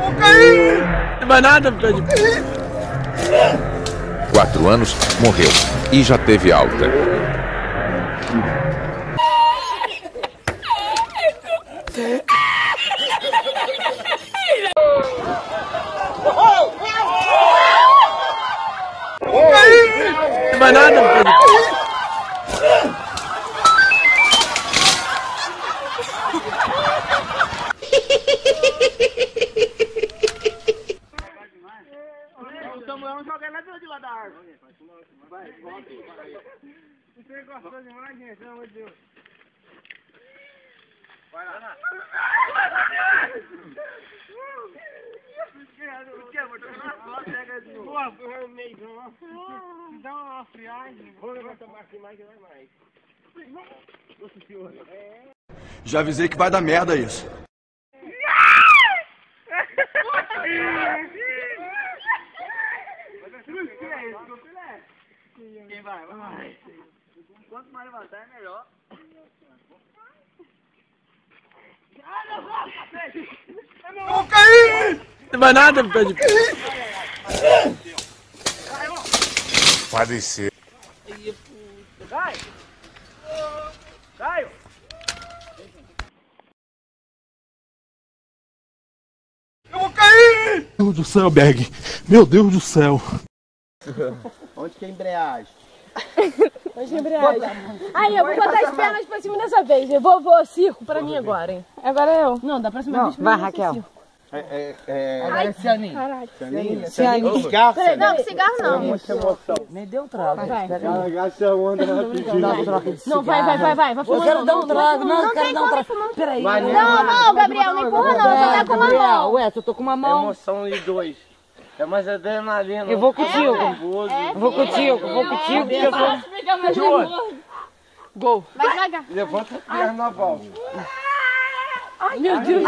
nada, Pedro. Não vai nada, Pedro. Quatro anos, morreu e já teve alta. Não vai nada, Pedro. O Samuel não joga lá de lá da árvore. Vai, volta. Você gostou demais, gente? Pelo amor de Deus. Vai lá. O que, amor? Pega de novo. Pô, eu meio não. Dá uma friagem. Vou levantar mais mais que vai mais. Nossa senhora. Já avisei que vai dar merda isso. Quem vai? Vai. Quanto mais levantar, é melhor. Não vai nada, Pedro. Pode ser. Vai! Caio! Meu Deus do céu, Berg. Meu Deus do céu. Onde que é a embreagem? Hoje é embreagem. Aí, eu vou botar as pernas pra cima dessa vez. Eu vou, vou, circo pra mim agora, hein? Agora é eu. Não, da próxima vez. vai, Raquel. É, é, é... Ai, é Cianinho. Caralho. Cianinho? Cianinho. Cigarro, Peraí, Cianinho? não, cigarro não. Emoção. Me deu um trago. Vai. Agacha a onda rapidinho. Não, vai, vai, vai, vai. Vai Eu fumando. quero dar um trago. Não, eu não quero tem dar um como trago. Peraí. Não, não, Gabriel, não empurra não. Você tá com uma Gabriel, mão. Ué, eu tô com uma mão. Emoção de dois. É mais adrenalina. Eu vou contigo. nervoso. Eu vou contigo, eu vou contigo. porque eu sou- Fica mais nervoso. Gol. Vai devagar. Levanta a perna na volta. Meu Deus.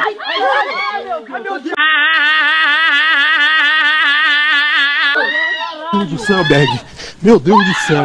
Meu Deus do céu, Berg. Meu Deus do céu.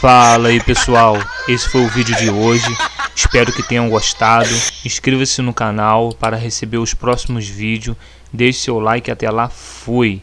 Fala aí pessoal, esse foi o vídeo de hoje. Espero que tenham gostado. Inscreva-se no canal para receber os próximos vídeos. Deixe seu like até lá. Fui!